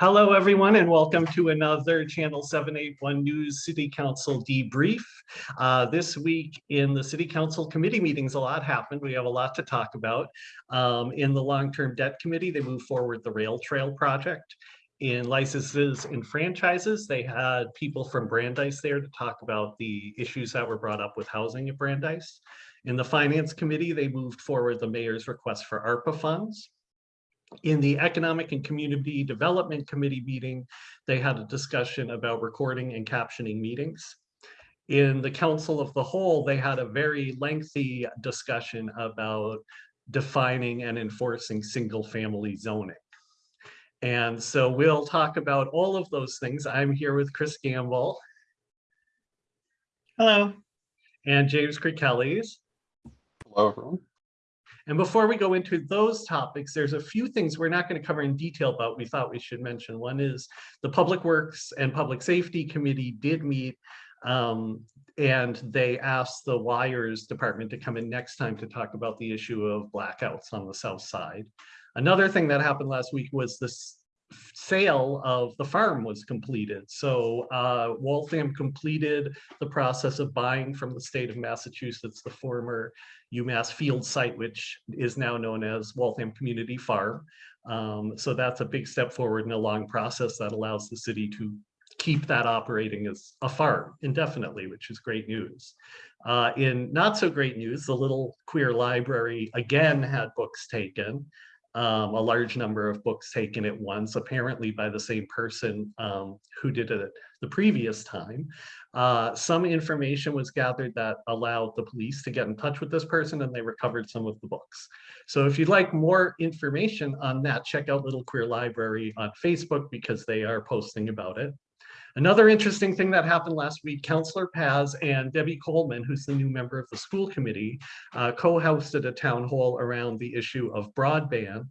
Hello, everyone, and welcome to another Channel 781 News City Council debrief. Uh, this week in the City Council committee meetings, a lot happened. We have a lot to talk about. Um, in the Long-Term Debt Committee, they moved forward the Rail Trail project. In licenses and franchises, they had people from Brandeis there to talk about the issues that were brought up with housing at Brandeis. In the Finance Committee, they moved forward the mayor's request for ARPA funds. In the Economic and Community Development Committee meeting, they had a discussion about recording and captioning meetings. In the Council of the Whole, they had a very lengthy discussion about defining and enforcing single-family zoning. And so we'll talk about all of those things. I'm here with Chris Gamble Hello. and James Kirkellis. Hello, everyone. And before we go into those topics, there's a few things we're not going to cover in detail, but we thought we should mention. One is the Public Works and Public Safety Committee did meet um, and they asked the wires department to come in next time to talk about the issue of blackouts on the south side. Another thing that happened last week was this sale of the farm was completed. So uh, Waltham completed the process of buying from the state of Massachusetts, the former UMass field site, which is now known as Waltham Community Farm. Um, so that's a big step forward in a long process that allows the city to keep that operating as a farm indefinitely, which is great news. Uh, in not so great news, the Little Queer Library again had books taken um, a large number of books taken at once, apparently by the same person um, who did it the previous time. Uh, some information was gathered that allowed the police to get in touch with this person and they recovered some of the books. So if you'd like more information on that, check out Little Queer Library on Facebook because they are posting about it. Another interesting thing that happened last week, Councillor Paz and Debbie Coleman, who's the new member of the school committee, uh, co-hosted a town hall around the issue of broadband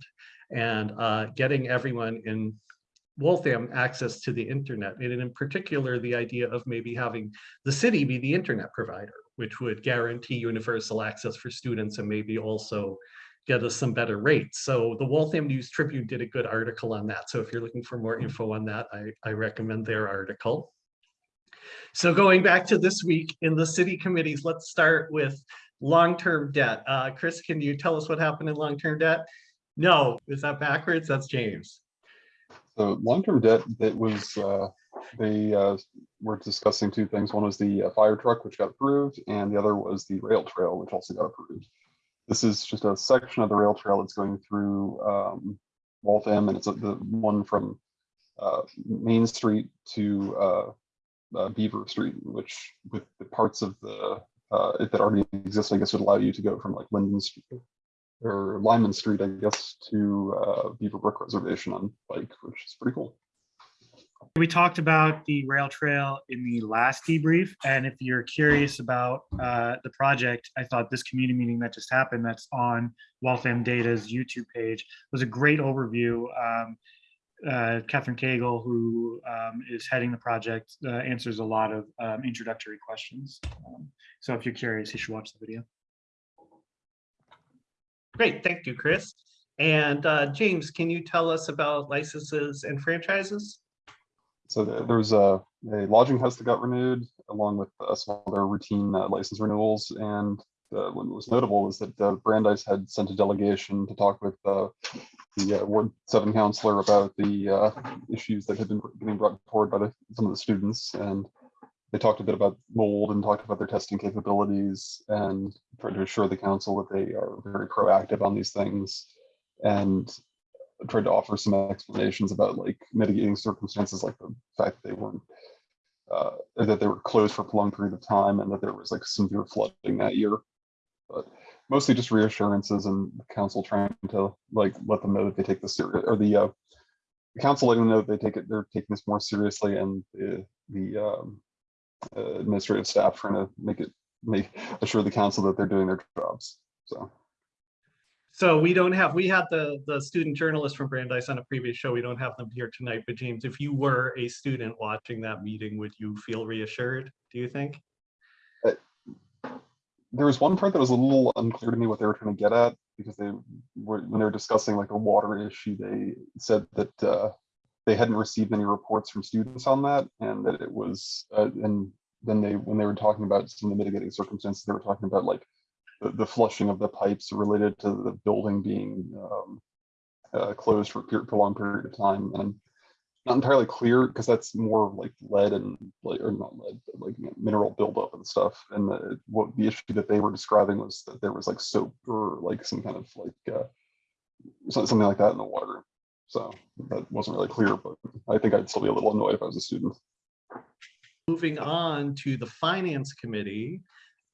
and uh, getting everyone in Waltham access to the internet, and in particular, the idea of maybe having the city be the internet provider, which would guarantee universal access for students and maybe also get us some better rates. So the Waltham News Tribune did a good article on that. So if you're looking for more info on that, I, I recommend their article. So going back to this week in the city committees, let's start with long-term debt. Uh, Chris, can you tell us what happened in long-term debt? No, is that backwards? That's James. So long-term debt, that was, uh, they uh, were discussing two things. One was the uh, fire truck, which got approved, and the other was the rail trail, which also got approved. This is just a section of the rail trail that's going through um, Waltham, and it's a, the one from uh, Main Street to uh, uh, Beaver Street, which with the parts of the uh, that already exist, I guess would allow you to go from like Linden Street or Lyman Street, I guess, to uh, Beaver Brook Reservation on bike, which is pretty cool. We talked about the rail trail in the last debrief, and if you're curious about uh, the project, I thought this community meeting that just happened, that's on Waltham Data's YouTube page, was a great overview. Um, uh, Catherine Cagle, who um, is heading the project, uh, answers a lot of um, introductory questions. Um, so if you're curious, you should watch the video. Great, thank you, Chris. And uh, James, can you tell us about licenses and franchises? So the- there was a, a lodging house that got renewed along with uh, some other routine uh, license renewals. And uh, what was notable was that uh, Brandeis had sent a delegation to talk with uh, the uh, Ward Seven counselor about the uh, issues that had been being brought forward by the, some of the students. And they talked a bit about mold and talked about their testing capabilities and tried to assure the council that they are very proactive on these things. And tried to offer some explanations about like mitigating circumstances, like the fact that they weren't uh, that they were closed for a prolonged period of time and that there was like severe flooding that year. But mostly just reassurances and the council trying to like let them know that they take this serious or the uh, the council letting them know that they take it they're taking this more seriously and the the um, uh, administrative staff trying to make it make assure the council that they're doing their jobs. So So we don't have, we had the, the student journalist from Brandeis on a previous show. We don't have them here tonight, but James, if you were a student watching that meeting, would you feel reassured, do you think? there was one part that was a little unclear to me what they were trying to get at because they were when they were discussing like a water issue they said that uh they hadn't received any reports from students on that and that it was, uh, and then they, when they were talking about some of the mitigating circumstances, they were talking about like the, the flushing of the pipes related to the building being um, uh, closed for a prolonged period of time. And not entirely clear because that's more like lead and like, or not lead, but like mineral buildup and stuff. And the, what the issue that they were describing was that there was like soap or like some kind of like uh, something like that in the water. So that wasn't really clear, but I think I'd still be a little annoyed if I was a student. Moving on to the Finance Committee.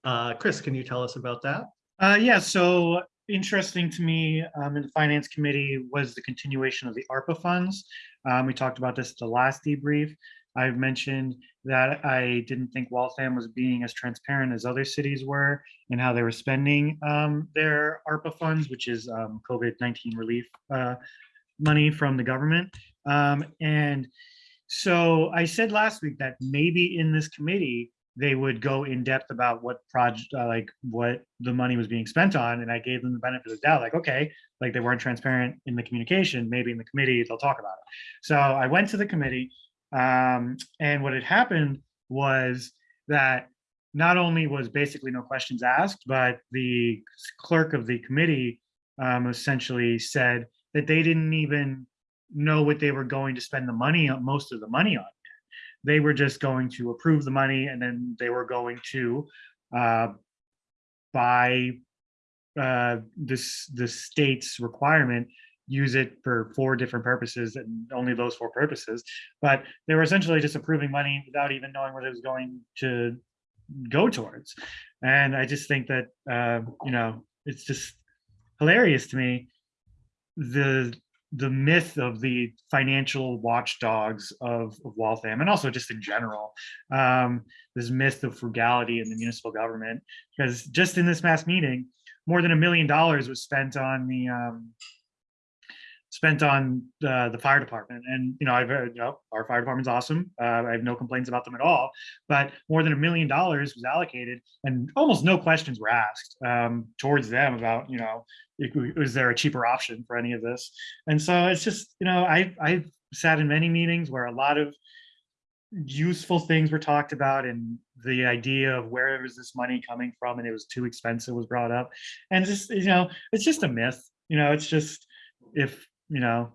Uh, Chris, can you tell us about that? Uh, yeah, so interesting to me um, in the finance committee was the continuation of the ARPA funds. Um, we talked about this at the last debrief. I've mentioned that I didn't think Waltham was being as transparent as other cities were in how they were spending um, their ARPA funds, which is um, COVID-19 relief uh, money from the government. Um, and so I said last week that maybe in this committee, they would go in depth about what project, uh, like what the money was being spent on. And I gave them the benefit of the doubt, like, okay, like they weren't transparent in the communication, maybe in the committee, they'll talk about it. So I went to the committee um, and what had happened was that not only was basically no questions asked, but the clerk of the committee um, essentially said that they didn't even know what they were going to spend the money on, most of the money on. They were just going to approve the money and then they were going to uh, buy uh, this the state's requirement, use it for four different purposes and only those four purposes. But they were essentially just approving money without even knowing what it was going to go towards. And I just think that uh, you know it's just hilarious to me the the myth of the financial watchdogs of, of Waltham and also just in general, um, this myth of frugality in the municipal government. Because just in this mass meeting, more than a million dollars was spent on the um, spent on uh, the fire department. And you know, I've heard, you know, our fire department's awesome. Uh, I have no complaints about them at all. But more than a million dollars was allocated, and almost no questions were asked um, towards them about you know is there a cheaper option for any of this? And so it's just, you know, I, I've sat in many meetings where a lot of useful things were talked about and the idea of where is this money coming from and it was too expensive was brought up. And just, you know, it's just a myth, you know, it's just, if, you know,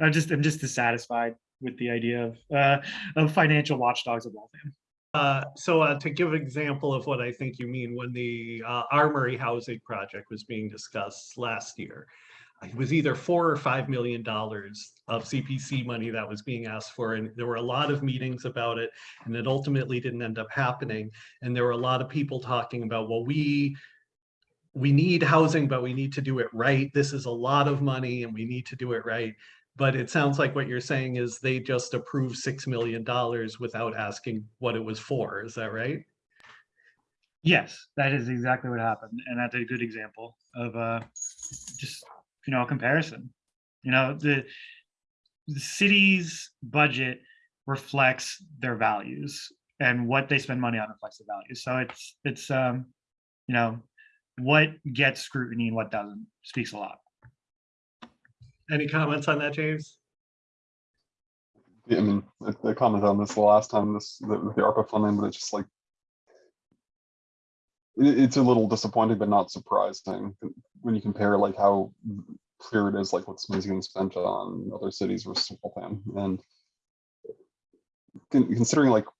I just, I'm just dissatisfied with the idea of, uh, of financial watchdogs of Waltham. Uh, so uh, to give an example of what I think you mean, when the uh, Armory housing project was being discussed last year, it was either four or five million dollars of CPC money that was being asked for, and there were a lot of meetings about it, and it ultimately didn't end up happening. And there were a lot of people talking about, well, we we need housing, but we need to do it right. This is a lot of money, and we need to do it right. But it sounds like what you're saying is they just approved $6 million without asking what it was for. Is that right? Yes, that is exactly what happened. And that's a good example of uh, just, you know, a comparison. You know, the, the city's budget reflects their values and what they spend money on reflects the values. So it's, it's, um, you know, what gets scrutiny and what doesn't speaks a lot. Any comments on that, James? Yeah, I mean, I, I commented on this the last time, this, the, the ARPA funding, but it's just like, it, it's a little disappointing, but not surprising when you compare like how clear it is, like what's money's getting spent on other cities versus Waltham. And considering like the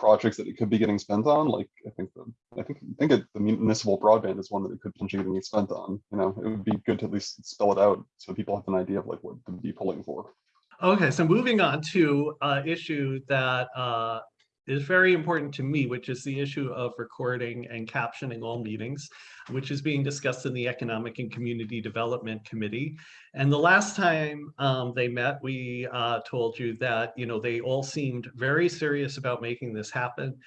projects that it could be getting spent on, like I think the, I think, I think it, the municipal broadband is one that it could potentially be spent on. You know, it would be good to at least spell it out so people have an idea of like what to be pulling for. Okay, so moving on to uh issue that uh is very important to me, which is the issue of recording and captioning all meetings, which is being discussed in the Economic and Community Development Committee. And the last time um, they met, we uh, told you that, you know, they all seemed very serious about making this happen.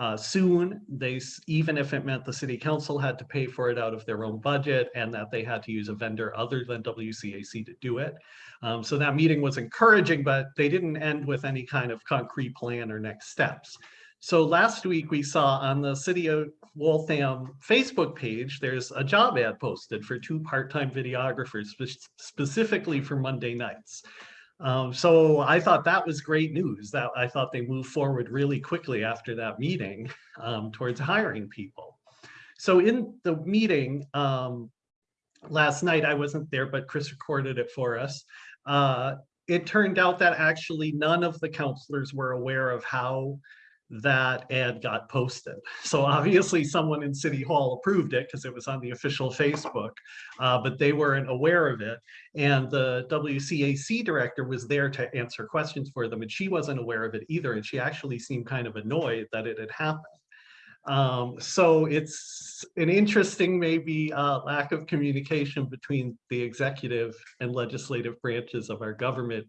Uh, soon, they, even if it meant the city council had to pay for it out of their own budget and that they had to use a vendor other than WCAC to do it. Um, so that meeting was encouraging, but they didn't end with any kind of concrete plan or next steps. So last week we saw on the City of Waltham Facebook page, there's a job ad posted for two part-time videographers spe- specifically for Monday nights. Um, so I thought that was great news that I thought they moved forward really quickly after that meeting um, towards hiring people. So in the meeting um, last night, I wasn't there, but Chris recorded it for us. Uh, it turned out that actually none of the counselors were aware of how that ad got posted. So obviously someone in City Hall approved it because it was on the official Facebook, uh, but they weren't aware of it. And the WCAC director was there to answer questions for them and she wasn't aware of it either. And she actually seemed kind of annoyed that it had happened. Um, so it's an interesting maybe uh, lack of communication between the executive and legislative branches of our government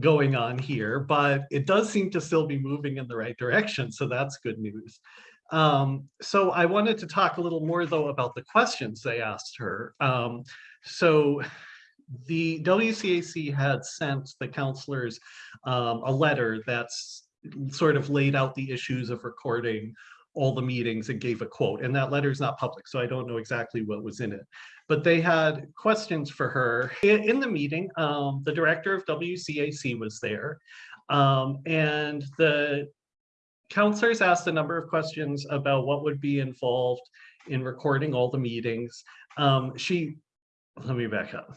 going on here, but it does seem to still be moving in the right direction. So that's good news. Um, so I wanted to talk a little more though about the questions they asked her. Um, so the WCAC had sent the counselors um, a letter that's sort of laid out the issues of recording all the meetings and gave a quote. And that letter is not public, so I don't know exactly what was in it. But they had questions for her. In, the meeting, um, the director of WCAC was there. Um, and the counselors asked a number of questions about what would be involved in recording all the meetings. Um, she, let me back up.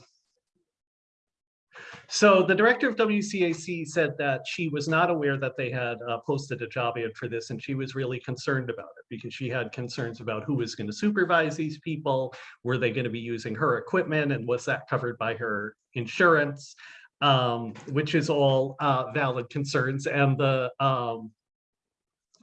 So the director of WCAC said that she was not aware that they had uh, posted a job ad for this and she was really concerned about it because she had concerns about who was going to supervise these people, were they going to be using her equipment and was that covered by her insurance, um, which is all uh, valid concerns and the um,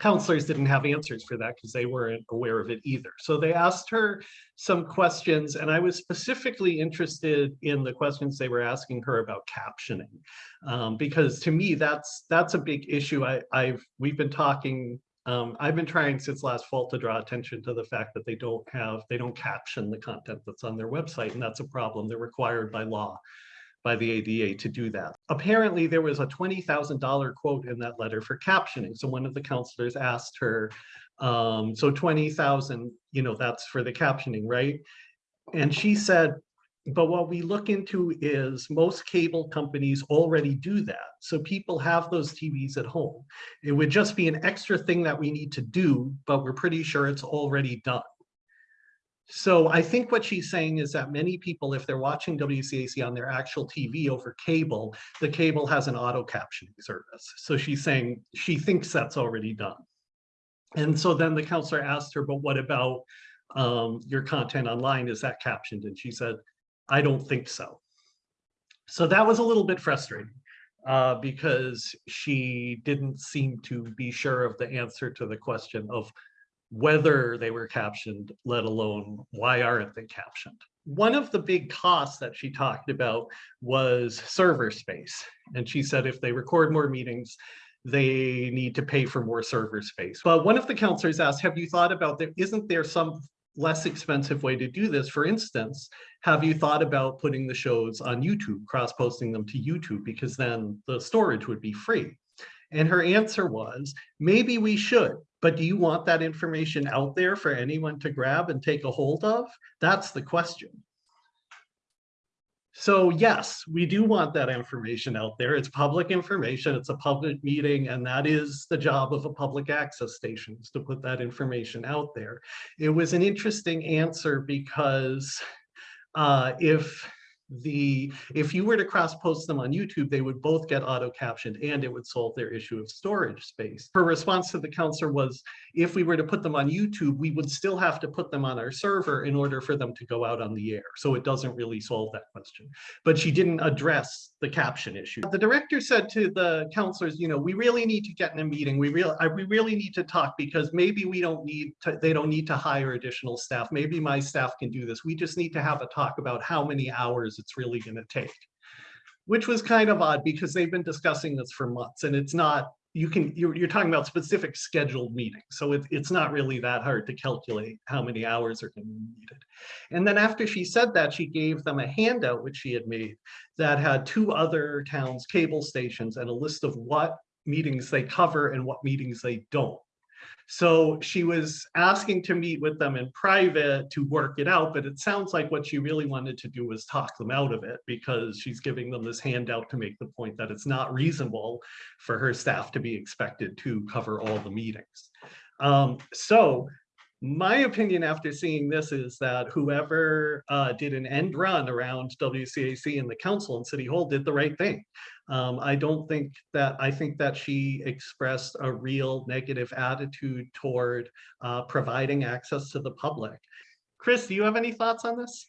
counselors didn't have answers for that because they weren't aware of it either. So they asked her some questions and I was specifically interested in the questions they were asking her about captioning. Um, because to me, that's that's a big issue. I, I've we've been talking um, I've been trying since last fall to draw attention to the fact that they don't have, they don't caption the content that's on their website, and that's a problem. They're required by law by the ADA to do that. Apparently there was a $20,000 quote in that letter for captioning. So one of the counselors asked her, um, so 20,000, you know, that's for the captioning, right? And she said, but what we look into is most cable companies already do that. So people have those TVs at home. It would just be an extra thing that we need to do, but we're pretty sure it's already done. So I think what she's saying is that many people, if they're watching WCAC on their actual TV over cable, the cable has an auto captioning service. So she's saying she thinks that's already done. And so then the counselor asked her, but what about um, your content online? Is that captioned? And she said, I don't think so. So that was a little bit frustrating uh, because she didn't seem to be sure of the answer to the question of whether they were captioned, let alone why aren't they captioned. One of the big costs that she talked about was server space. And she said if they record more meetings, they need to pay for more server space. But one of the counselors asked, have you thought about there, isn't there some less expensive way to do this? For instance, have you thought about putting the shows on YouTube, cross-posting them to YouTube, because then the storage would be free? And her answer was, maybe we should, but do you want that information out there for anyone to grab and take a hold of? That's the question. So yes, we do want that information out there. It's public information, it's a public meeting, and that is the job of a public access station, is to put that information out there. It was an interesting answer because uh, if the if you were to cross post them on YouTube, they would both get auto captioned and it would solve their issue of storage space. Her response to the counselor was, if we were to put them on YouTube, we would still have to put them on our server in order for them to go out on the air. So it doesn't really solve that question. But she didn't address the caption issue. The director said to the counselors, you know, we really need to get in a meeting. We really, we really need to talk because maybe we don't need to, they don't need to hire additional staff. Maybe my staff can do this. We just need to have a talk about how many hours it's really going to take. Which was kind of odd because they've been discussing this for months and it's not, you can, you're, you're talking about specific scheduled meetings. So it, it's not really that hard to calculate how many hours are going to be needed. And then after she said that, she gave them a handout, which she had made that had two other towns' cable stations and a list of what meetings they cover and what meetings they don't. So she was asking to meet with them in private to work it out, but it sounds like what she really wanted to do was talk them out of it because she's giving them this handout to make the point that it's not reasonable for her staff to be expected to cover all the meetings. Um, so my opinion after seeing this is that whoever uh, did an end run around WCAC and the council and City Hall did the right thing. Um, I don't think that, I think that she expressed a real negative attitude toward uh, providing access to the public. Chris, do you have any thoughts on this?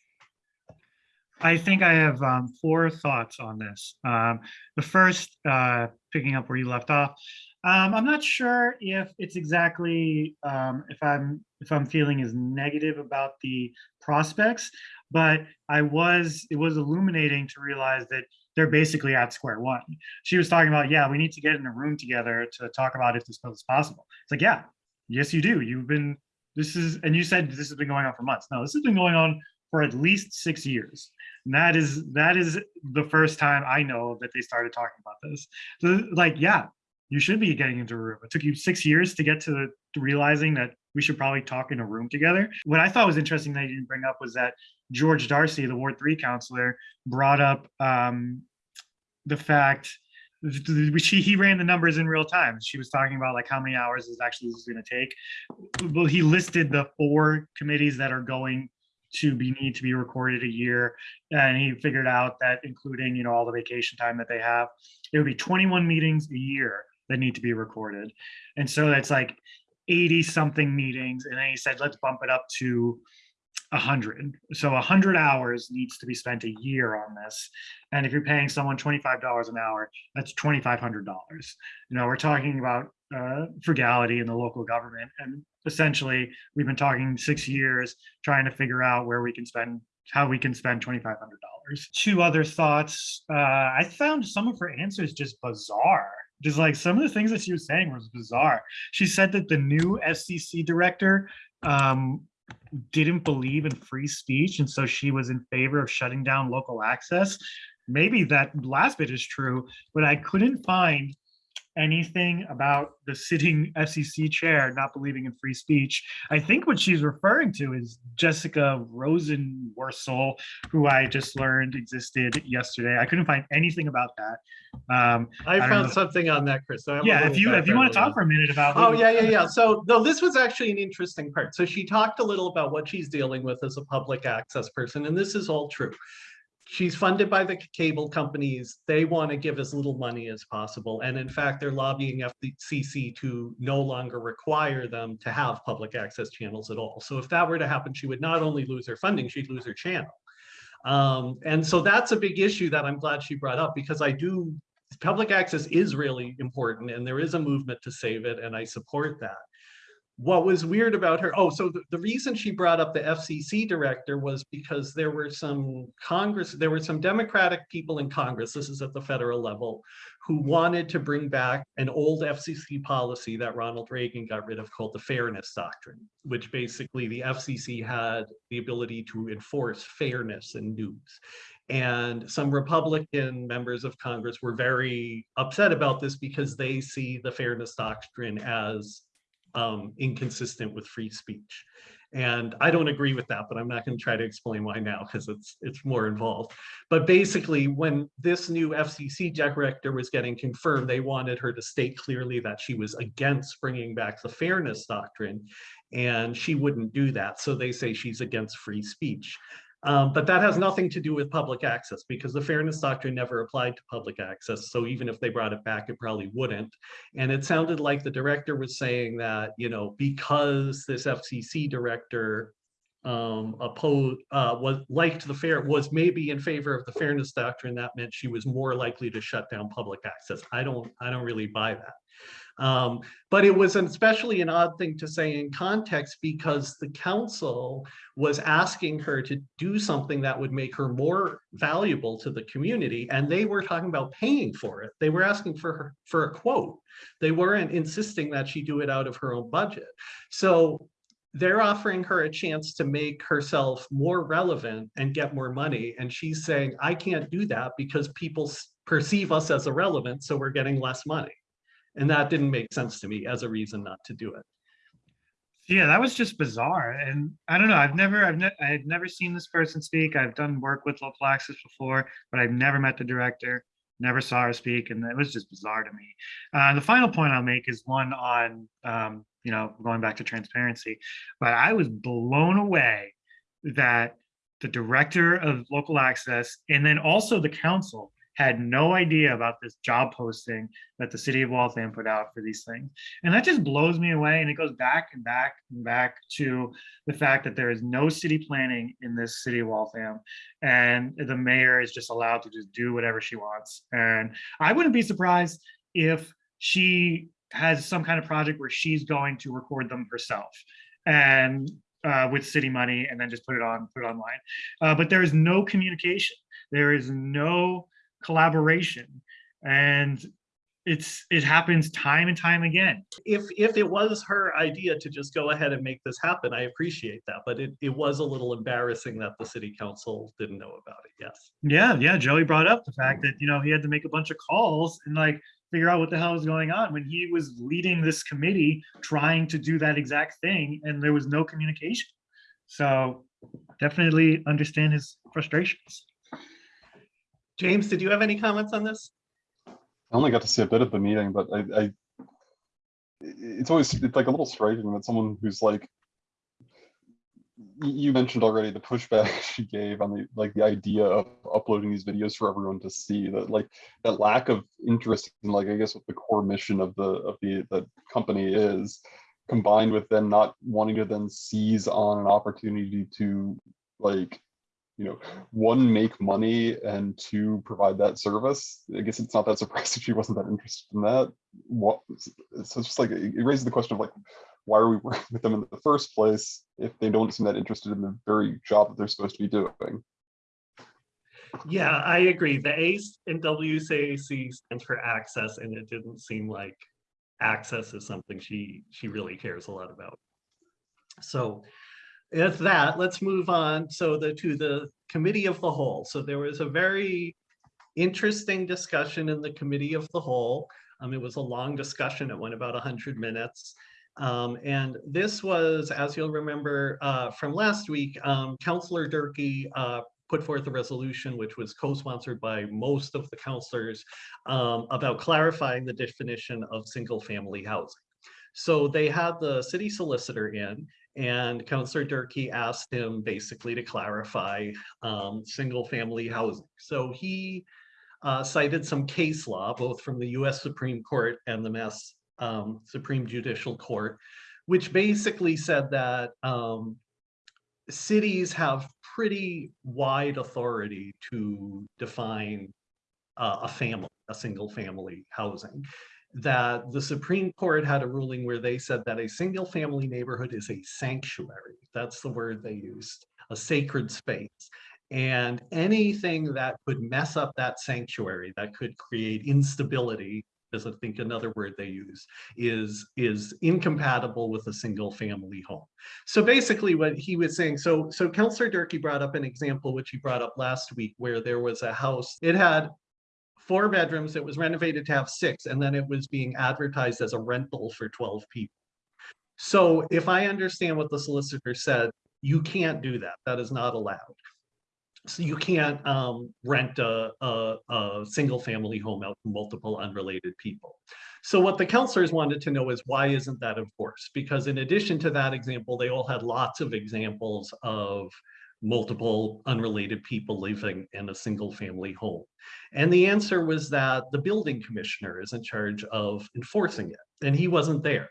I think I have um, four thoughts on this. Um, the first, uh, picking up where you left off, um, I'm not sure if it's exactly um, if I'm if I'm feeling as negative about the prospects, but I was it was illuminating to realize that they're basically at square one. She was talking about, yeah, we need to get in a room together to talk about if this is possible. It's like, yeah, yes, you do. You've been this is and you said this has been going on for months. No, this has been going on for at least six years. And that is that is the first time I know that they started talking about this. So like, yeah, you should be getting into a room. It took you six years to get to, to realizing that we should probably talk in a room together. What I thought was interesting that you didn't bring up was that George Darcy, the Ward Three counselor, brought up um, the fact she he ran the numbers in real time. She was talking about like how many hours is actually this is going to take. Well, he listed the four committees that are going to be need to be recorded a year and he figured out that including you know all the vacation time that they have it would be 21 meetings a year that need to be recorded. And so that's like 80 something meetings and then he said let's bump it up to 100 so 100 hours needs to be spent a year on this. And if you're paying someone $25 an hour that's $2500 you know we're talking about uh, frugality in the local government and essentially we've been talking six years trying to figure out where we can spend how we can spend $2500 two other thoughts uh, i found some of her answers just bizarre just like some of the things that she was saying was bizarre. She said that the new fcc director um, didn't believe in free speech and so she was in favor of shutting down local access. Maybe that last bit is true but i couldn't find anything about the sitting FCC chair not believing in free speech. I think what she's referring to is Jessica Rosenworcel, who I just learned existed yesterday. I couldn't find anything about that. Um, I don't found something on that, Chris. so I yeah, if you if you want to talk for a minute about Oh, yeah, yeah, yeah. So, no, this was actually an interesting part. So she talked a little about what she's dealing with as a public access person, and this is all true. She's funded by the cable companies. They want to give as little money as possible. And in fact, they're lobbying FCC to no longer require them to have public access channels at all. So if that were to happen, she would not only lose her funding, she'd lose her channel. Um, and so that's a big issue that I'm glad she brought up because I do public access is really important and there is a movement to save it and I support that. What was weird about her, oh, so the, the reason she brought up the FCC director was because there were some Congress, there were some Democratic people in Congress, this is at the federal level, who mm-hmm. wanted to bring back an old FCC policy that Ronald Reagan got rid of called the Fairness Doctrine, which basically the FCC had the ability to enforce fairness in news. And some Republican members of Congress were very upset about this because they see the fairness doctrine as um, inconsistent with free speech. And I don't agree with that, but I'm not going to try to explain why now because it's it's more involved. But basically, when this new FCC director was getting confirmed, they wanted her to state clearly that she was against bringing back the fairness doctrine, and she wouldn't do that. So they say she's against free speech. Um, but that has nothing to do with public access because the fairness doctrine never applied to public access. So even if they brought it back, it probably wouldn't. And it sounded like the director was saying that, you know, because this FCC director um, opposed, uh, was liked the fair, was maybe in favor of the fairness doctrine, that meant she was more likely to shut down public access. I don't, I don't really buy that. Um, but it was especially an odd thing to say in context because the council was asking her to do something that would make her more valuable to the community. And they were talking about paying for it. They were asking for her for a quote. They weren't insisting that she do it out of her own budget. So they're offering her a chance to make herself more relevant and get more money. And she's saying, I can't do that because people perceive us as irrelevant, so we're getting less money. And that didn't make sense to me as a reason not to do it. Yeah, that was just bizarre. And I don't know, I've never, I've ne- I had never seen this person speak. I've done work with local access before, but I've never met the director, never saw her speak, and it was just bizarre to me. Uh, the final point I'll make is one on, um, you know, going back to transparency, but I was blown away that the director of local access and then also the council had no idea about this job posting that the city of Waltham put out for these things. And that just blows me away. And it goes back and back and back to the fact that there is no city planning in this city of Waltham. And the mayor is just allowed to just do whatever she wants. And I wouldn't be surprised if she has some kind of project where she's going to record them herself. And uh, with city money and then just put it on, put it online. Uh, but there is no communication. There is no collaboration. And it's, it happens time and time again. If, if it was her idea to just go ahead and make this happen, I appreciate that, but it, it was a little embarrassing that the city council didn't know about it, yes. Yeah, yeah, Joey brought up the fact that, you know, he had to make a bunch of calls and like figure out what the hell was going on when he was leading this committee trying to do that exact thing and there was no communication. So definitely understand his frustrations. James, did you have any comments on this? I only got to see a bit of the meeting, but I, I, it's always, it's like a little striking that someone who's like you mentioned already the pushback she gave on the, like, the idea of uploading these videos for everyone to see, that like, that lack of interest in like, I guess what the core mission of the, of the, the company is, combined with them not wanting to then seize on an opportunity to like, you know, one, make money and two, provide that service. I guess it's not that surprising she wasn't that interested in that. What, so it's just like, it raises the question of like, why are we working with them in the first place if they don't seem that interested in the very job that they're supposed to be doing? Yeah, I agree. The ACE in WCAC stands for access, and it didn't seem like access is something she, she really cares a lot about. So if that, let's move on. So the, to the committee of the whole. So there was a very interesting discussion in the committee of the whole. Um, it was a long discussion. It went about hundred minutes. Um, and this was, as you'll remember, uh, from last week, um, Councillor Durkee, uh, put forth a resolution which was co-sponsored by most of the councillors um, about clarifying the definition of single-family housing. So they had the city solicitor in and Councillor Durkee asked him basically to clarify um, single-family housing. So he uh, cited some case law, both from the US Supreme Court and the Mass um, Supreme Judicial Court, which basically said that um, cities have pretty wide authority to define uh, a family, a single family housing. That the Supreme Court had a ruling where they said that a single family neighborhood is a sanctuary. That's the word they used, a sacred space. And anything that could mess up that sanctuary, that could create instability, is I think another word they use, is, is incompatible with a single family home. So basically what he was saying, so, so Counselor Durkee brought up an example, which he brought up last week, where there was a house, it had four bedrooms, it was renovated to have six, and then it was being advertised as a rental for 12 people. So if I understand what the solicitor said, you can't do that. That is not allowed. So you can't um, rent a, a, a single family home out to multiple unrelated people. So what the counselors wanted to know is why isn't that enforced? Because in addition to that example, they all had lots of examples of multiple unrelated people living in a single family home. And the answer was that the building commissioner is in charge of enforcing it, and he wasn't there.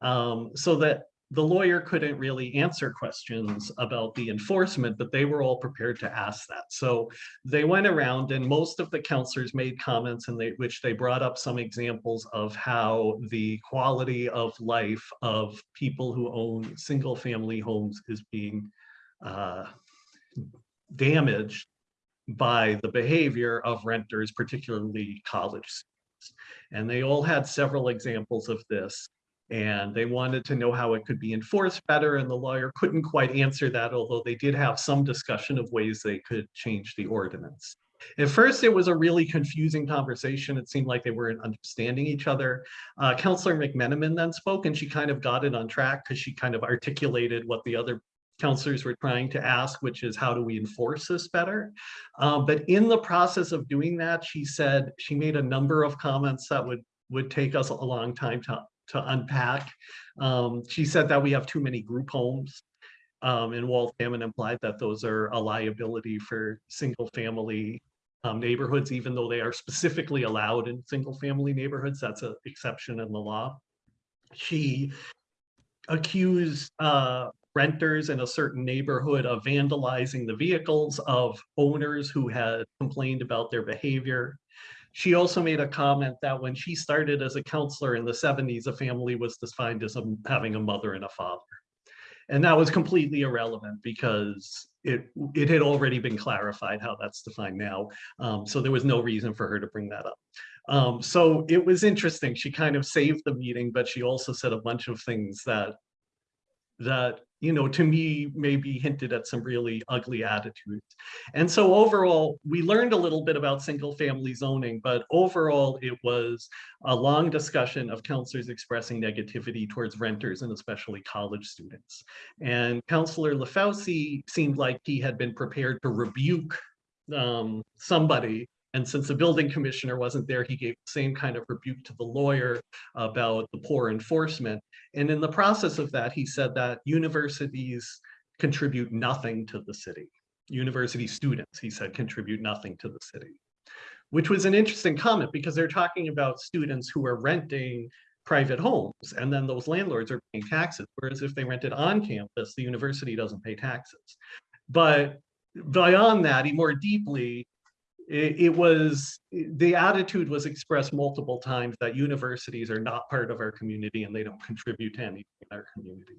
Um, so that the lawyer couldn't really answer questions about the enforcement, but they were all prepared to ask that. So they went around and most of the counselors made comments in they, which they brought up some examples of how the quality of life of people who own single family homes is being uh, damaged by the behavior of renters, particularly college students. And they all had several examples of this. And they wanted to know how it could be enforced better, and the lawyer couldn't quite answer that, although they did have some discussion of ways they could change the ordinance. At first, it was a really confusing conversation. It seemed like they weren't understanding each other. Uh, Counselor McMenamin then spoke and she kind of got it on track because she kind of articulated what the other counselors were trying to ask, which is how do we enforce this better? Um, but in the process of doing that, she said, she made a number of comments that would, would take us a long time to, to unpack. Um, she said that we have too many group homes um, and implied that those are a liability for single family um, neighborhoods, even though they are specifically allowed in single family neighborhoods. That's an exception in the law. She accused uh, renters in a certain neighborhood of vandalizing the vehicles of owners who had complained about their behavior. She also made a comment that when she started as a counselor in the 70s, a family was defined as a, having a mother and a father. And that was completely irrelevant because it, it had already been clarified how that's defined now. Um, so there was no reason for her to bring that up. Um, so it was interesting. She kind of saved the meeting, but she also said a bunch of things that that, you know, to me, maybe hinted at some really ugly attitudes. And so overall, we learned a little bit about single family zoning, but overall, it was a long discussion of counselors expressing negativity towards renters and especially college students. And Counselor LaFauci seemed like he had been prepared to rebuke um, somebody and since the building commissioner wasn't there, he gave the same kind of rebuke to the lawyer about the poor enforcement. And in the process of that, he said that universities contribute nothing to the city. University students, he said, contribute nothing to the city, which was an interesting comment because they're talking about students who are renting private homes and then those landlords are paying taxes. Whereas if they rented on campus, the university doesn't pay taxes. But beyond that, he more deeply, it, was the attitude was expressed multiple times that universities are not part of our community and they don't contribute to anything in our community.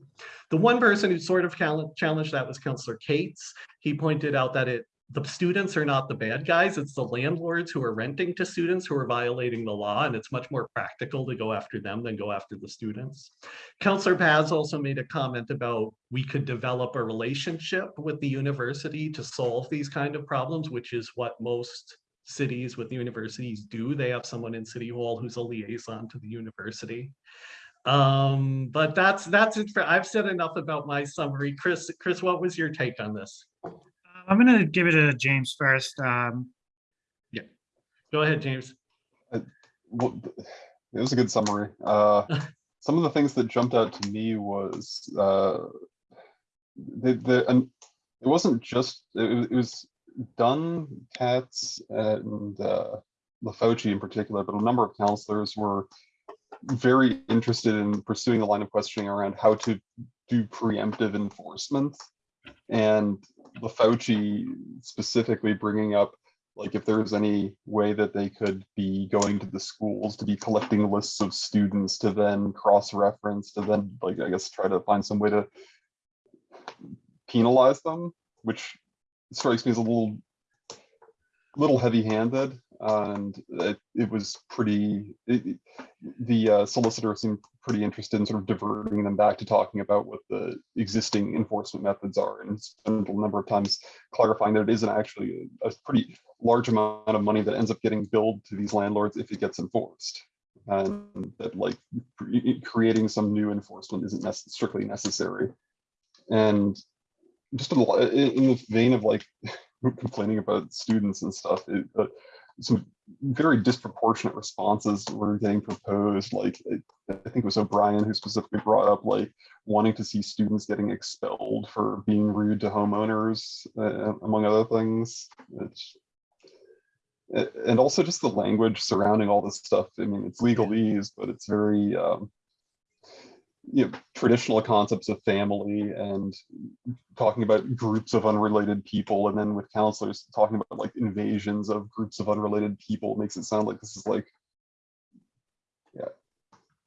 The one person who sort of challenged that was Councillor Cates. He pointed out that it the students are not the bad guys, it's the landlords who are renting to students who are violating the law, and it's much more practical to go after them than go after the students. Councillor Paz also made a comment about we could develop a relationship with the university to solve these kind of problems, which is what most cities with universities do. They have someone in City Hall who's a liaison to the university. Um, but that's that's it for I've said enough about my summary. Chris, Chris, what was your take on this? I'm gonna give it to James first. Um, Go ahead, James. Well, it was a good summary. Uh, some of the things that jumped out to me was uh, the the and it wasn't just it, it was Dunn, Katz, and uh, LaFauci in particular, but a number of counselors were very interested in pursuing a line of questioning around how to do preemptive enforcement and LaFauci specifically bringing up like if there's any way that they could be going to the schools to be collecting lists of students to then cross-reference to then like I guess try to find some way to penalize them, which strikes me as a little little heavy-handed and it, it was pretty it, the uh, solicitor seemed pretty interested in sort of diverting them back to talking about what the existing enforcement methods are and spent a number of times clarifying that it isn't actually a, a pretty large amount of money that ends up getting billed to these landlords if it gets enforced. And that like creating some new enforcement isn't nec strictly necessary. And just in the vein of like complaining about students and stuff it, uh, some very disproportionate responses were getting proposed. Like I think it was O'Brien who specifically brought up like wanting to see students getting expelled for being rude to homeowners, uh, among other things. It's, and also just the language surrounding all this stuff. I mean, it's legalese, but it's very um, you know, traditional concepts of family and talking about groups of unrelated people and then with counselors talking about like invasions of groups of unrelated people makes it sound like this is like yeah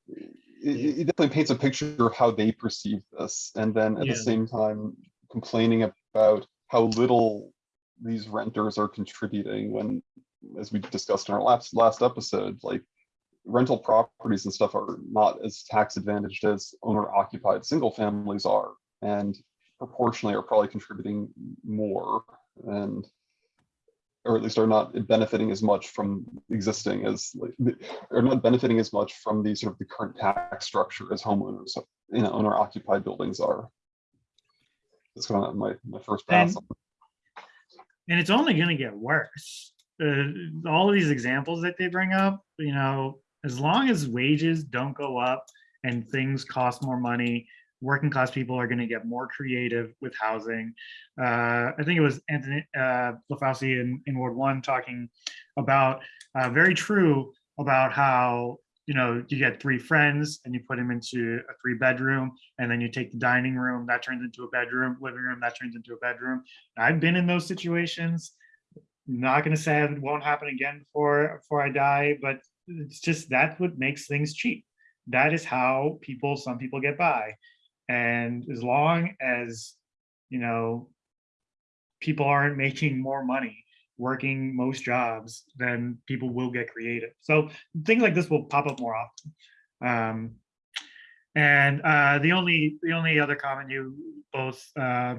it, it definitely paints a picture of how they perceive this and then at Yeah. the same time complaining about how little these renters are contributing when as we discussed in our last last episode like rental properties and stuff are not as tax advantaged as owner occupied single families are and proportionally are probably contributing more and or at least are not benefiting as much from existing as, like, are not benefiting as much from the sort of the current tax structure as homeowners, you know, owner occupied buildings are. That's kind of my, my first pass. And- and it's only going to get worse. Uh, all of these examples that they bring up, you know, as long as wages don't go up and things cost more money, working class people are going to get more creative with housing. Uh, I think it was Anthony uh, in, in Ward One talking about uh, very true about how you know you get three friends and you put them into a three bedroom and then you take the dining room that turns into a bedroom living room that turns into a bedroom i've been in those situations not going to say it won't happen again before before i die but it's just that's what makes things cheap. That is how people some people get by. And as long as you know people aren't making more money working most jobs then people will get creative. So things like this will pop up more often. Um, and uh, the only the only other comment you both uh,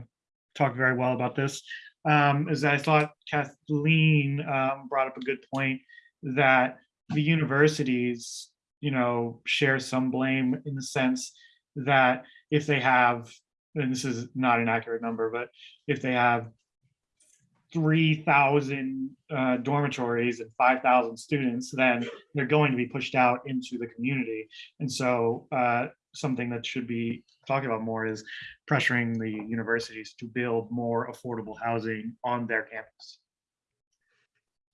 talked very well about this um, is that I thought Kathleen um, brought up a good point that the universities, you know, share some blame in the sense that if they have, and this is not an accurate number, but if they have 3,000 uh, dormitories and 5,000 students, then they're going to be pushed out into the community. And so uh, something that should be talked about more is pressuring the universities to build more affordable housing on their campus.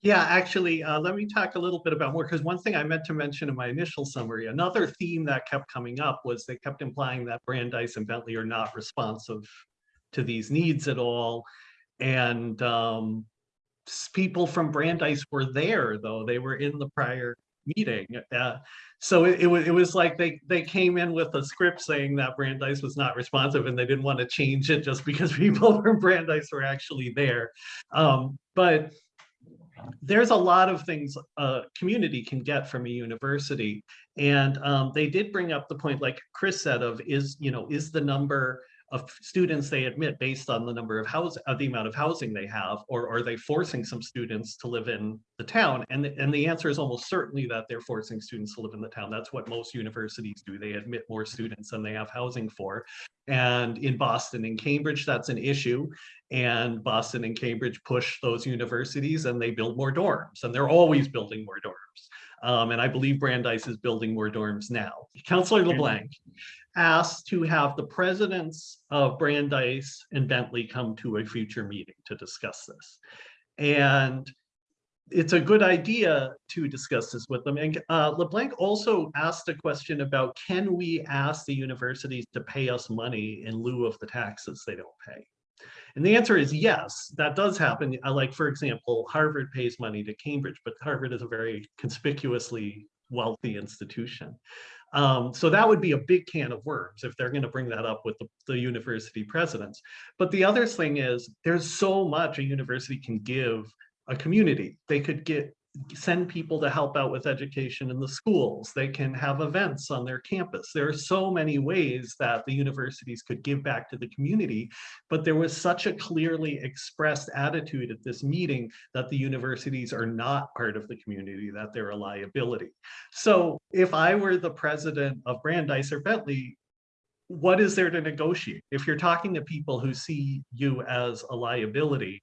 Yeah, actually, uh, let me talk a little bit about more, because one thing I meant to mention in my initial summary, another theme that kept coming up was they kept implying that Brandeis and Bentley are not responsive to these needs at all. And um, people from Brandeis were there, though. They were in the prior meeting. Uh, so it, it was it was like they they came in with a script saying that Brandeis was not responsive and they didn't want to change it just because people from Brandeis were actually there. Um, but there's a lot of things a community can get from a university. And um, they did bring up the point, like Chris said, of is, you know, is the number of students they admit based on the number of house, uh, the amount of housing they have, or are they forcing some students to live in the town? And, the- and the answer is almost certainly that they're forcing students to live in the town. That's what most universities do. They admit more students than they have housing for. And in Boston and Cambridge, that's an issue. And Boston and Cambridge push those universities and they build more dorms and they're always building more dorms. Um, and I believe Brandeis is building more dorms now. Councillor LeBlanc asked to have the presidents of Brandeis and Bentley come to a future meeting to discuss this. And it's a good idea to discuss this with them. And uh, LeBlanc also asked a question about, can we ask the universities to pay us money in lieu of the taxes they don't pay? And the answer is yes, that does happen. Like, for example, Harvard pays money to Cambridge, but Harvard is a very conspicuously wealthy institution. Um, so that would be a big can of worms if they're going to bring that up with the, the university presidents. But the other thing is, there's so much a university can give a community. They could get send people to help out with education in the schools. They can have events on their campus. There are so many ways that the universities could give back to the community, but there was such a clearly expressed attitude at this meeting that the universities are not part of the community, that they're a liability. So if I were the president of Brandeis or Bentley, what is there to negotiate? If you're talking to people who see you as a liability,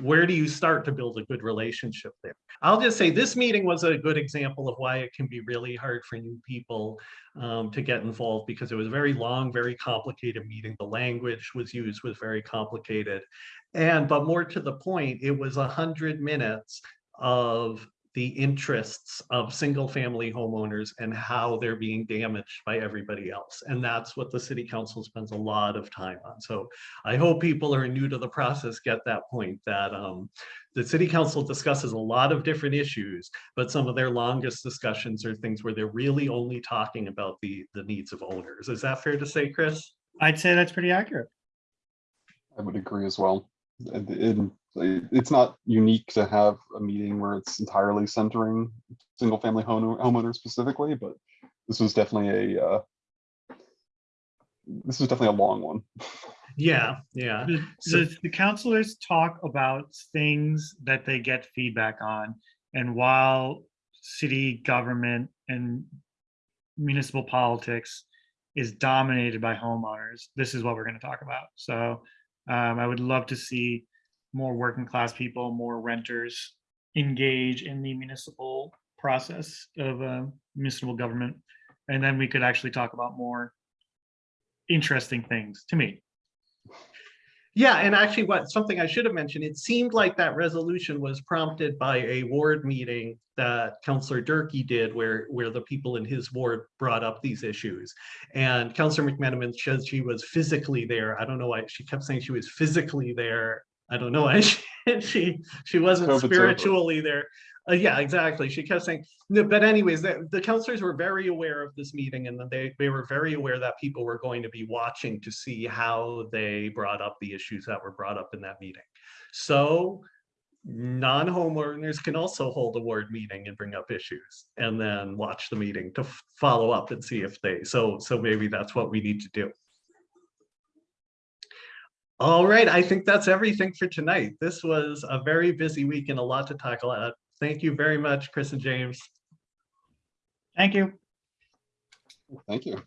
where do you start to build a good relationship there? I'll just say this meeting was a good example of why it can be really hard for new people um, to get involved because it was a very long, very complicated meeting. The language was used was very complicated. And but more to the point, it was a hundred minutes of the interests of single family homeowners and how they're being damaged by everybody else. And that's what the city council spends a lot of time on. So I hope people are new to the process get that point that um, the city council discusses a lot of different issues, but some of their longest discussions are things where they're really only talking about the, the needs of owners. Is that fair to say, Chris? I'd say that's pretty accurate. I would agree as well. And it- it's not unique to have a meeting where it's entirely centering single family home homeowners specifically, but this was definitely a uh, this was definitely a long one. Yeah, yeah. The, So- the, the councillors talk about things that they get feedback on. And while city government and municipal politics is dominated by homeowners, this is what we're gonna talk about. So um, I would love to see more working class people, more renters engage in the municipal process of uh, municipal government. And then we could actually talk about more interesting things to me. Yeah, and actually what, something I should have mentioned, it seemed like that resolution was prompted by a ward meeting that Councillor Durkee did where, where the people in his ward brought up these issues. And Councillor McMenamin says she was physically there. I don't know why, she kept saying she was physically there. I don't know why she, she, she wasn't COVID's over. spiritually there. Uh, yeah, exactly. She kept saying, no, but anyways, the, the councillors were very aware of this meeting and they, they were very aware that people were going to be watching to see how they brought up the issues that were brought up in that meeting. So non-homeowners can also hold a ward meeting and bring up issues and then watch the meeting to follow up and see if they, so, so maybe that's what we need to do. All right, I think that's everything for tonight. This was a very busy week and a lot to talk about. Thank you very much, Chris and James. Thank you. Thank you.